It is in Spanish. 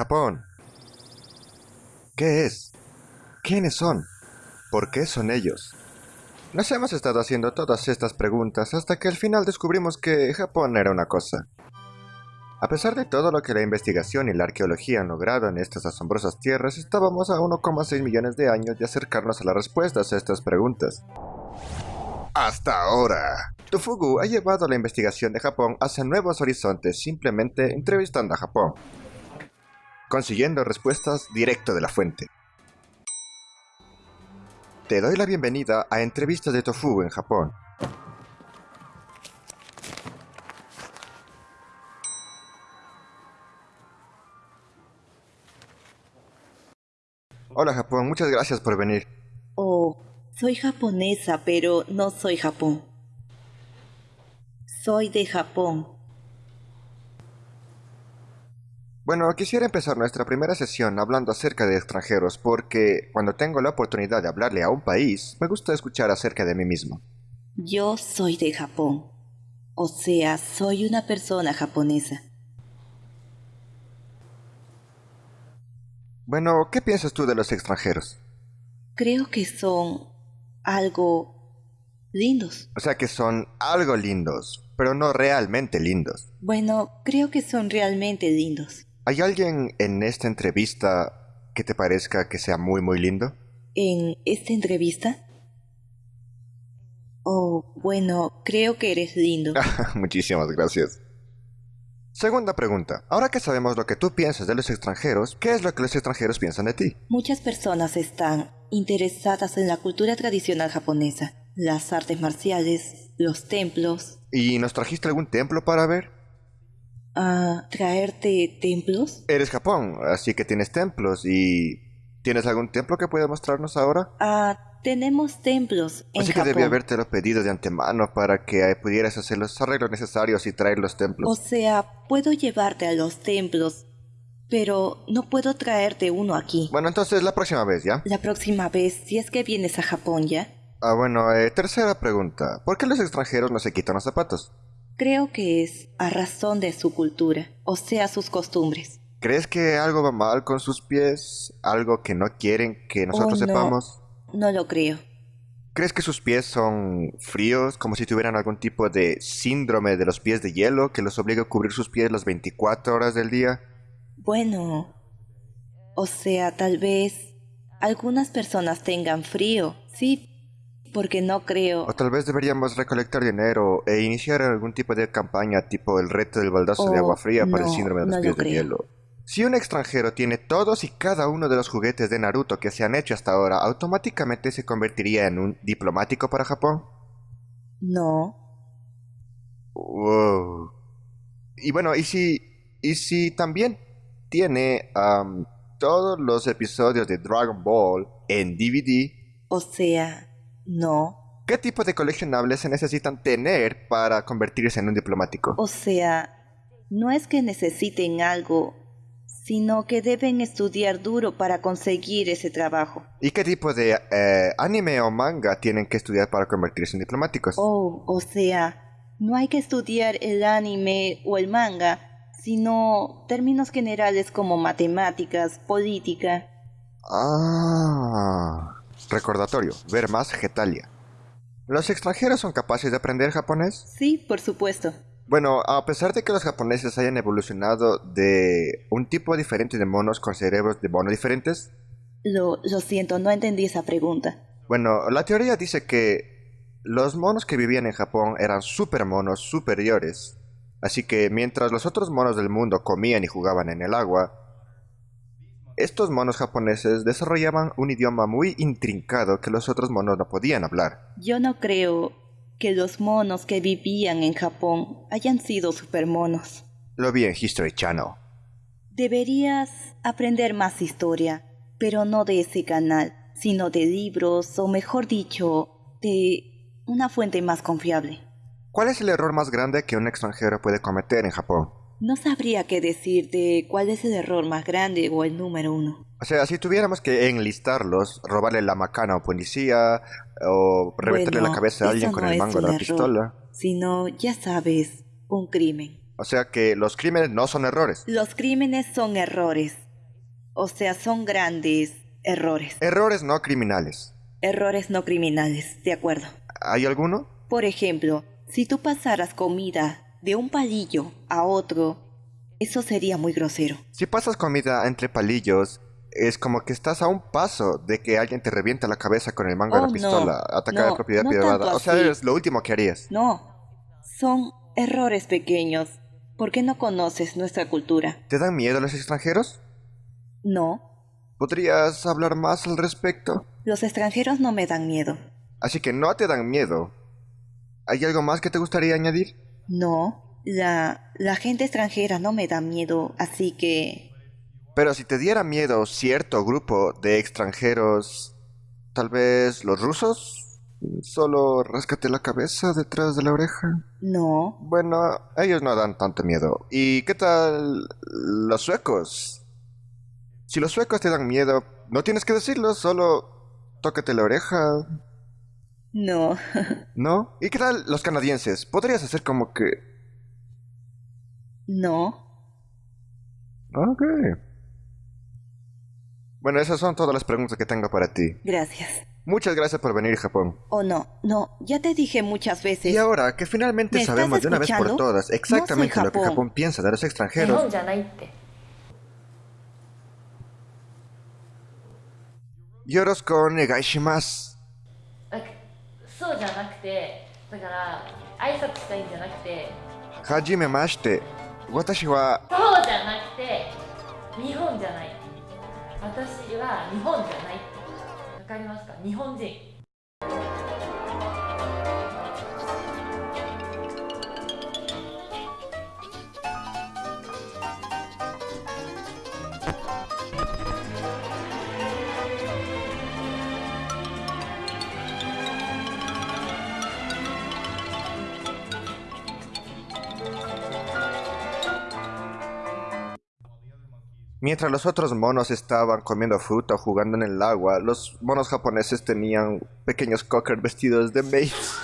Japón. ¿Qué es? ¿Quiénes son? ¿Por qué son ellos? Nos hemos estado haciendo todas estas preguntas hasta que al final descubrimos que Japón era una cosa. A pesar de todo lo que la investigación y la arqueología han logrado en estas asombrosas tierras, estábamos a 1,6 millones de años de acercarnos a las respuestas a estas preguntas. Hasta ahora. Tufugu ha llevado la investigación de Japón hacia nuevos horizontes simplemente entrevistando a Japón, consiguiendo respuestas directo de la fuente. Te doy la bienvenida a Entrevistas de Tofugu en Japón. Hola Japón, muchas gracias por venir. Oh, soy japonesa, pero no soy Japón. Soy de Japón. Bueno, quisiera empezar nuestra primera sesión hablando acerca de extranjeros porque cuando tengo la oportunidad de hablarle a un país, me gusta escuchar acerca de mí mismo. Yo soy de Japón. O sea, soy una persona japonesa. Bueno, ¿qué piensas tú de los extranjeros? Creo que son algo lindos. O sea que son algo lindos, pero no realmente lindos. Bueno, creo que son realmente lindos. ¿Hay alguien en esta entrevista que te parezca que sea muy muy lindo? ¿En esta entrevista? Oh, bueno, creo que eres lindo. Muchísimas gracias. Segunda pregunta. Ahora que sabemos lo que tú piensas de los extranjeros, ¿qué es lo que los extranjeros piensan de ti? Muchas personas están interesadas en la cultura tradicional japonesa, las artes marciales, los templos. ¿Y nos trajiste algún templo para ver? ¿A traerte templos? Eres Japón, así que tienes templos y... ¿Tienes algún templo que puedas mostrarnos ahora? Ah, tenemos templos en Así que Japón. debía habértelo pedido de antemano para que pudieras hacer los arreglos necesarios y traer los O templos. sea, puedo llevarte a los templos, pero no puedo traerte uno aquí. Bueno, entonces la próxima vez, ¿ya? La próxima vez, si es que vienes a Japón ya, Ah, bueno, eh, tercera pregunta. ¿Por qué los extranjeros no se quitan los zapatos? Creo que es a razón de su cultura, o sea, sus costumbres. ¿Crees que algo va mal con sus pies? ¿Algo que no quieren que nosotros Oh, no. sepamos? No lo creo. ¿Crees que sus pies son fríos, como si tuvieran algún tipo de síndrome de los pies de hielo que los obliga a cubrir sus pies las 24 horas del día? Bueno, o sea, tal vez algunas personas tengan frío, sí, porque no creo. O tal vez deberíamos recolectar dinero e iniciar algún tipo de campaña tipo el reto del baldazo de Oh, agua fría para el síndrome de los no lo pies de hielo. Si un extranjero tiene todos y cada uno de los juguetes de Naruto que se han hecho hasta ahora, ¿automáticamente se convertiría en un diplomático para Japón? No. Wow. Y bueno, ¿y si, y si también tiene am, todos los episodios de Dragon Ball en DVD? O sea, no. ¿Qué tipo de coleccionables se necesitan tener para convertirse en un diplomático? O sea, no es que necesiten algo, sino que deben estudiar duro para conseguir ese trabajo. ¿Y qué tipo de eh, anime o manga tienen que estudiar para convertirse en diplomáticos? Oh, o sea, no hay que estudiar el anime o el manga, sino términos generales como matemáticas, política. Ah. Recordatorio, ver más Getalia. ¿Los extranjeros son capaces de aprender japonés? Sí, por supuesto. Bueno, a pesar de que los japoneses hayan evolucionado de un tipo diferente de monos con cerebros de mono diferentes, Lo, lo siento, no entendí esa pregunta. bueno, la teoría dice que los monos que vivían en Japón eran super monos superiores. Así que mientras los otros monos del mundo comían y jugaban en el agua, estos monos japoneses desarrollaban un idioma muy intrincado que los otros monos no podían hablar. Yo no creo que los monos que vivían en Japón hayan sido supermonos. Lo vi en History Channel. Deberías aprender más historia, pero no de ese canal, sino de libros, o mejor dicho, de una fuente más confiable. ¿Cuál es el error más grande que un extranjero puede cometer en Japón? No sabría qué decirte cuál es el error más grande o el número uno. O sea, si tuviéramos que enlistarlos, robarle la macana a un policía o reventarle Bueno, la cabeza a alguien con no el mango de la error, pistola. Sino, ya sabes, un crimen. O sea que los crímenes no son errores. Los crímenes son errores, O sea, son grandes errores. Errores no criminales. Errores no criminales, de acuerdo. ¿Hay alguno? Por ejemplo, si tú pasaras comida de un palillo a otro, eso sería muy grosero. Si pasas comida entre palillos, es como que estás a un paso de que alguien te revienta la cabeza con el mango de Oh, la no. pistola, atacar No, de propiedad no privada. O sea, es lo último que harías. No, son errores pequeños. ¿Por qué no conoces nuestra cultura? ¿Te dan miedo los extranjeros? No, ¿Podrías hablar más al respecto? los extranjeros no me dan miedo. Así que no te dan miedo. ¿Hay algo más que te gustaría añadir? No, la, la gente extranjera no me da miedo, así que... Pero si te diera miedo cierto grupo de extranjeros, tal vez los rusos, solo ráscate la cabeza detrás de la oreja. No, Bueno, ellos no dan tanto miedo. ¿Y qué tal los suecos? Si los suecos te dan miedo, no tienes que decirlo, solo tócate la oreja, no, ¿no? ¿Y qué tal los canadienses? Podrías hacer como que... no. Ok. Bueno, esas son todas las preguntas que tengo para ti. Gracias. Muchas gracias por venir, Japón. O no, no, ya te dije muchas veces. Y ahora que finalmente ¿Me estás sabemos de una vez por todas exactamente No lo que Japón. Piensa de los 日 extranjeros, 本だから挨拶したいんじゃなくて、Hajimemashite. Watashi wa そうじゃなくて、日本じゃない。私は日本じゃない。わかりますか？日本人。Mientras los otros monos estaban comiendo fruta o jugando en el agua, los monos japoneses tenían pequeños cocker vestidos de maids.